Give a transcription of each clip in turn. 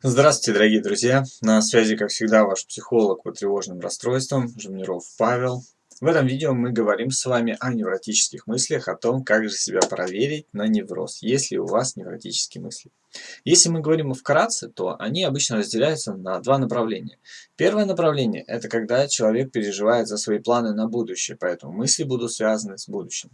Здравствуйте, дорогие друзья! На связи, как всегда, ваш психолог по тревожным расстройствам Жемниров Павел. В этом видео мы говорим с вами о невротических мыслях, о том, как же себя проверить на невроз, если у вас невротические мысли. Если мы говорим вкратце, то они обычно разделяются на два направления. Первое направление – это когда человек переживает за свои планы на будущее, поэтому мысли будут связаны с будущим.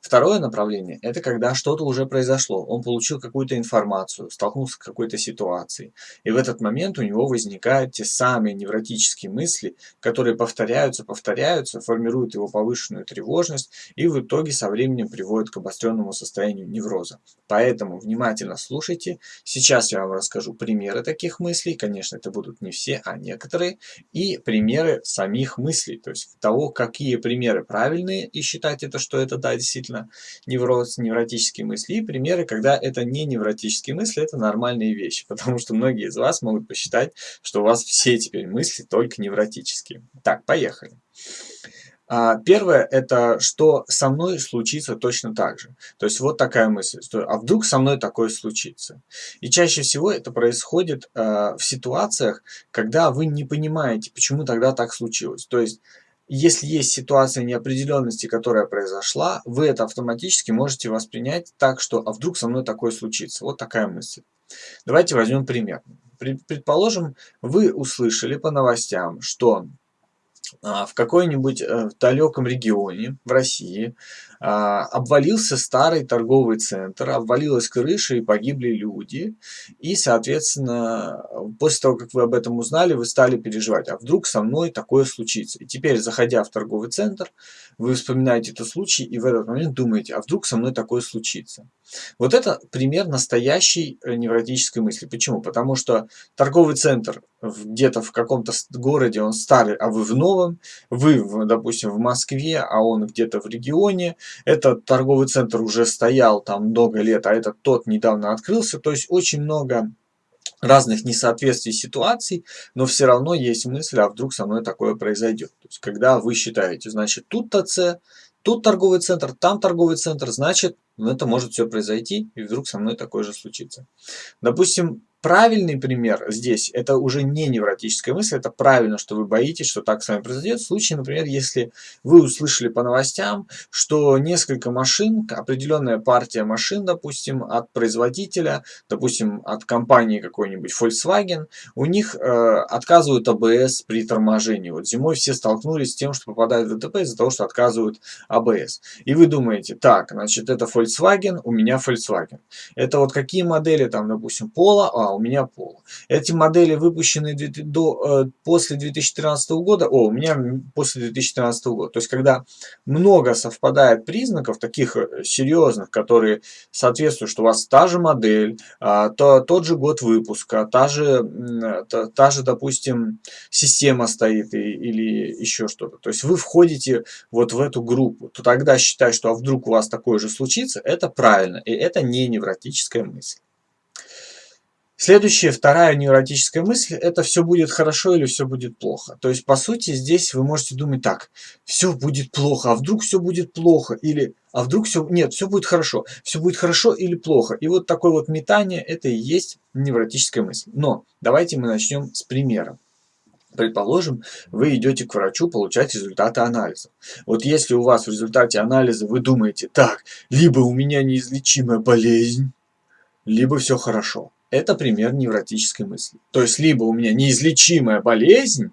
Второе направление – это когда что-то уже произошло, он получил какую-то информацию, столкнулся с какой-то ситуацией, и в этот момент у него возникают те самые невротические мысли, которые повторяются, повторяются, формируют его повышенную тревожность и в итоге со временем приводят к обостренному состоянию невроза. Поэтому внимательно слушайте Сейчас я вам расскажу примеры таких мыслей. Конечно, это будут не все, а некоторые. И примеры самих мыслей. То есть того, какие примеры правильные и считать это, что это, да, действительно невроз, невротические мысли. И примеры, когда это не невротические мысли, это нормальные вещи. Потому что многие из вас могут посчитать, что у вас все теперь мысли только невротические. Так, поехали. А, первое, это что со мной случится точно так же. То есть вот такая мысль, что а вдруг со мной такое случится. И чаще всего это происходит а, в ситуациях, когда вы не понимаете, почему тогда так случилось. То есть если есть ситуация неопределенности, которая произошла, вы это автоматически можете воспринять так, что а вдруг со мной такое случится. Вот такая мысль. Давайте возьмем пример. Предположим, вы услышали по новостям, что а, в какой-нибудь э, далеком регионе в России а, обвалился старый торговый центр, обвалилась крыша и погибли люди. И, соответственно, после того, как вы об этом узнали, вы стали переживать, а вдруг со мной такое случится. И теперь, заходя в торговый центр, вы вспоминаете этот случай и в этот момент думаете, а вдруг со мной такое случится. Вот это пример настоящей э, невротической мысли. Почему? Потому что торговый центр где-то в каком-то городе, он старый, а вы в новом, вы, допустим, в Москве, а он где-то в регионе, этот торговый центр уже стоял там много лет, а этот тот недавно открылся, то есть очень много разных несоответствий ситуаций, но все равно есть мысль, а вдруг со мной такое произойдет. То есть, когда вы считаете, значит, тут ТЦ, тут торговый центр, там торговый центр, значит, это может все произойти, и вдруг со мной такое же случится. Допустим, правильный пример здесь, это уже не невротическая мысль, это правильно, что вы боитесь, что так с вами произойдет. В случае, например, если вы услышали по новостям, что несколько машин, определенная партия машин, допустим, от производителя, допустим, от компании какой-нибудь Volkswagen, у них э, отказывают АБС при торможении. Вот зимой все столкнулись с тем, что попадают в ДТП из-за того, что отказывают АБС. И вы думаете, так, значит, это Volkswagen, у меня Volkswagen. Это вот какие модели там, допустим, Polo, а у меня Polo. Эти модели выпущены до, э, после 2013 года, о, у меня после 2013 года. То есть, когда много совпадает признаков, таких э, серьезных, которые соответствуют, что у вас та же модель, а, то, тот же год выпуска, та же, та, та же, допустим, система стоит и, или еще что-то. То есть, вы входите вот в эту группу, то тогда считать, что а вдруг у вас такое же случится, это правильно, и это не невротическая мысль. Следующая, вторая невротическая мысль, это все будет хорошо или все будет плохо. То есть, по сути, здесь вы можете думать так, все будет плохо, а вдруг все будет плохо, или а вдруг все, нет, все будет хорошо, все будет хорошо или плохо. И вот такое вот метание, это и есть невротическая мысль. Но давайте мы начнем с примера. Предположим, вы идете к врачу получать результаты анализа. Вот если у вас в результате анализа вы думаете, так, либо у меня неизлечимая болезнь, либо все хорошо это пример невротической мысли. То есть, либо у меня неизлечимая болезнь,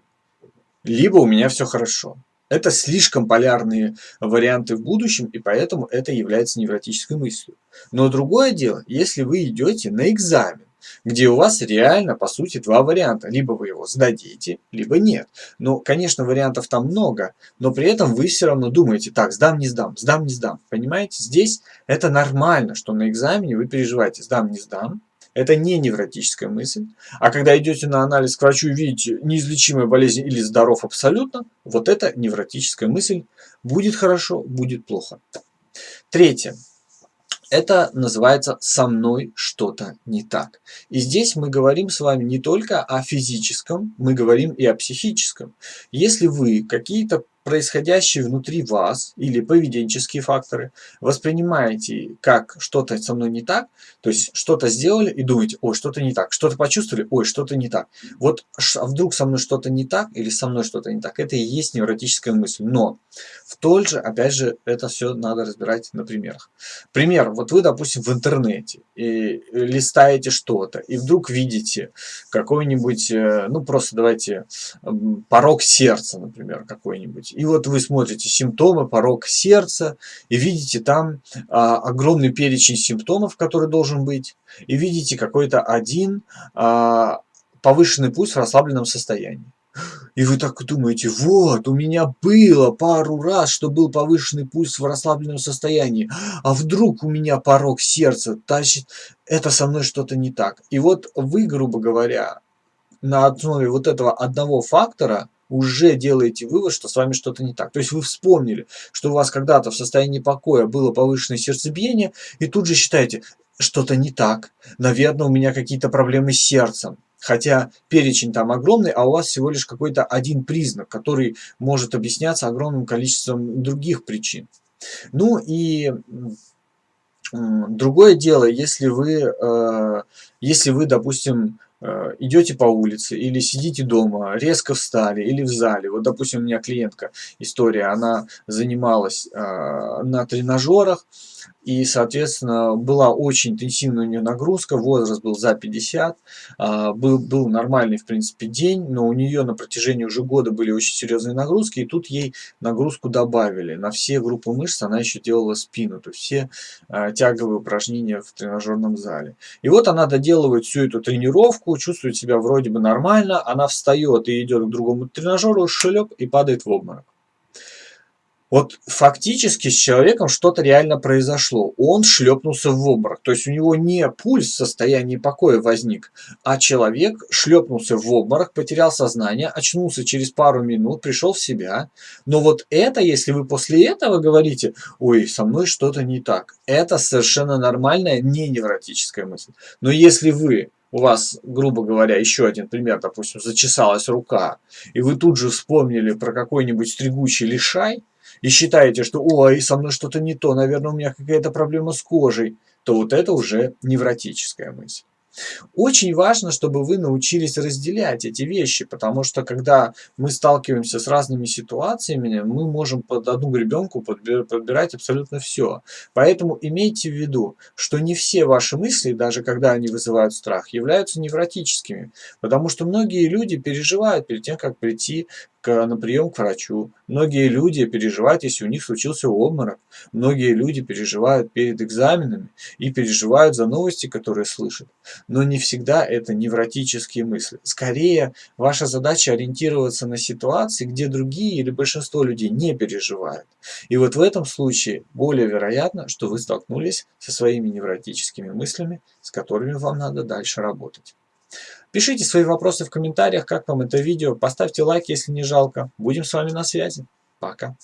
либо у меня все хорошо. Это слишком полярные варианты в будущем, и поэтому это является невротической мыслью. Но другое дело, если вы идете на экзамен, где у вас реально, по сути, два варианта. Либо вы его сдадите, либо нет. Но, конечно, вариантов там много, но при этом вы все равно думаете, так, сдам, не сдам, сдам, не сдам. Понимаете, здесь это нормально, что на экзамене вы переживаете, сдам, не сдам, это не невротическая мысль. А когда идете на анализ к врачу и видите неизлечимая болезнь или здоров абсолютно, вот это невротическая мысль. Будет хорошо, будет плохо. Третье. Это называется «со мной что-то не так». И здесь мы говорим с вами не только о физическом, мы говорим и о психическом. Если вы какие-то происходящее внутри вас или поведенческие факторы воспринимаете как что-то со мной не так, то есть что-то сделали и думаете, ой, что-то не так, что-то почувствовали, ой, что-то не так. Вот а вдруг со мной что-то не так или со мной что-то не так, это и есть невротическая мысль. Но в тот же, опять же, это все надо разбирать на примерах. Пример, вот вы, допустим, в интернете и листаете что-то, и вдруг видите какой-нибудь, э, ну просто давайте, порог сердца, например, какой-нибудь. И вот вы смотрите симптомы, порог сердца, и видите там а, огромный перечень симптомов, который должен быть, и видите какой-то один а, повышенный пульс в расслабленном состоянии. И вы так думаете, вот, у меня было пару раз, что был повышенный пульс в расслабленном состоянии, а вдруг у меня порог сердца, значит, это со мной что-то не так. И вот вы, грубо говоря, на основе вот этого одного фактора уже делаете вывод, что с вами что-то не так. То есть вы вспомнили, что у вас когда-то в состоянии покоя было повышенное сердцебиение, и тут же считаете, что-то не так, наверное, у меня какие-то проблемы с сердцем. Хотя перечень там огромный, а у вас всего лишь какой-то один признак, который может объясняться огромным количеством других причин. Ну и другое дело, если вы, э, если вы, допустим, идете по улице или сидите дома, резко встали или в зале. Вот, допустим, у меня клиентка, история, она занималась э, на тренажерах, и, соответственно, была очень интенсивная у нее нагрузка, возраст был за 50, а, был, был нормальный, в принципе, день, но у нее на протяжении уже года были очень серьезные нагрузки, и тут ей нагрузку добавили. На все группы мышц она еще делала спину, то есть все а, тяговые упражнения в тренажерном зале. И вот она доделывает всю эту тренировку, чувствует себя вроде бы нормально, она встает и идет к другому тренажеру, шлеп и падает в обморок. Вот фактически с человеком что-то реально произошло. Он шлепнулся в обморок. То есть у него не пульс в состоянии покоя возник, а человек шлепнулся в обморок, потерял сознание, очнулся через пару минут, пришел в себя. Но вот это, если вы после этого говорите, ой, со мной что-то не так, это совершенно нормальная, не невротическая мысль. Но если вы у вас, грубо говоря, еще один пример, допустим, зачесалась рука, и вы тут же вспомнили про какой-нибудь стригучий лишай, и считаете, что ой, со мной что-то не то, наверное, у меня какая-то проблема с кожей, то вот это уже невротическая мысль. Очень важно, чтобы вы научились разделять эти вещи, потому что когда мы сталкиваемся с разными ситуациями, мы можем под одну гребенку подбирать абсолютно все. Поэтому имейте в виду, что не все ваши мысли, даже когда они вызывают страх, являются невротическими, потому что многие люди переживают перед тем, как прийти к, на прием к врачу. Многие люди переживают, если у них случился обморок. Многие люди переживают перед экзаменами и переживают за новости, которые слышат. Но не всегда это невротические мысли. Скорее, ваша задача ориентироваться на ситуации, где другие или большинство людей не переживают. И вот в этом случае более вероятно, что вы столкнулись со своими невротическими мыслями, с которыми вам надо дальше работать. Пишите свои вопросы в комментариях, как вам это видео. Поставьте лайк, если не жалко. Будем с вами на связи. Пока.